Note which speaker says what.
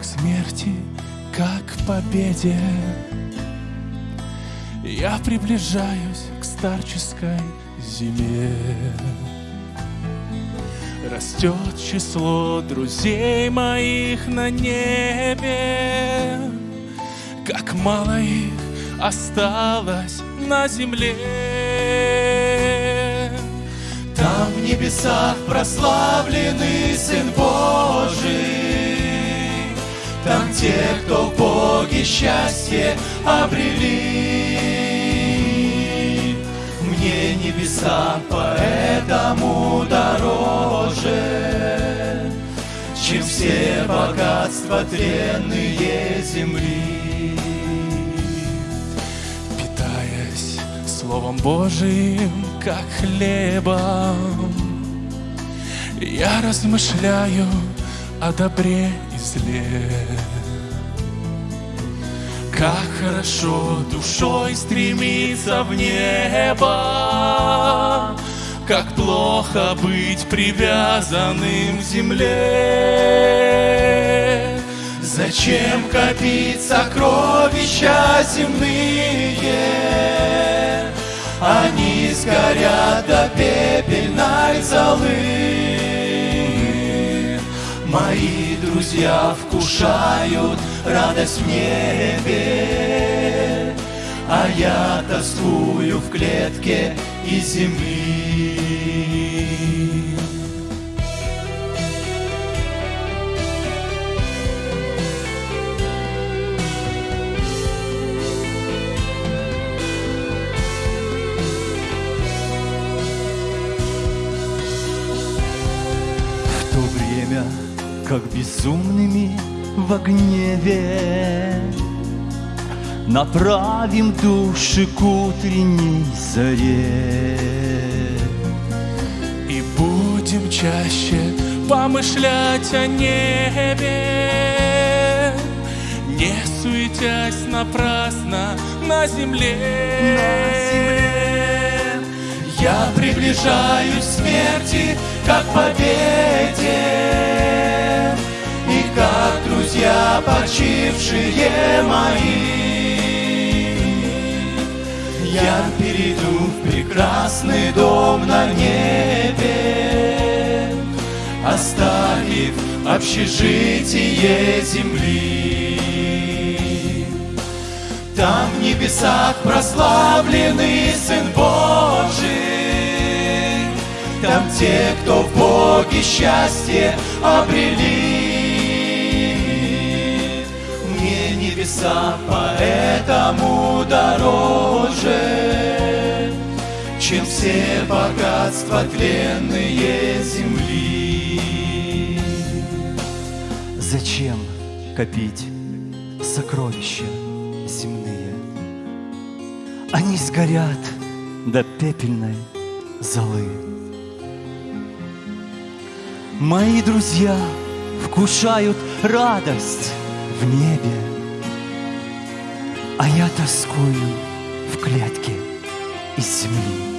Speaker 1: к смерти, как к победе. Я приближаюсь к старческой зиме. Растет число друзей моих на небе, Как мало их осталось на земле.
Speaker 2: Там в небесах прославленный Сын Божий, те, кто в Боге счастье обрели. Мне небеса поэтому дороже, Чем все богатства тренные земли.
Speaker 1: Питаясь Словом Божиим, как хлебом, Я размышляю о добре и зле. Как хорошо душой стремиться в небо, Как плохо быть привязанным к земле.
Speaker 2: Зачем копить сокровища земные? Они сгорят до пепельной друзья вкушают радость в небе, А я тоскую в клетке из земли.
Speaker 3: Время, как безумными в гневе Направим души к утренней заре.
Speaker 1: И будем чаще помышлять о небе, Не суетясь напрасно на земле.
Speaker 2: Я приближаюсь к смерти, как победе, почившие мои. Я перейду в прекрасный дом на небе, Оставив общежитие земли. Там в небесах прославленный Сын Божий, Там те, кто в Боге счастье обрели. Небеса поэтому дороже, Чем все богатства тленные земли.
Speaker 3: Зачем копить сокровища земные? Они сгорят до пепельной золы. Мои друзья вкушают радость в небе, А я тоскую в клетке из земли.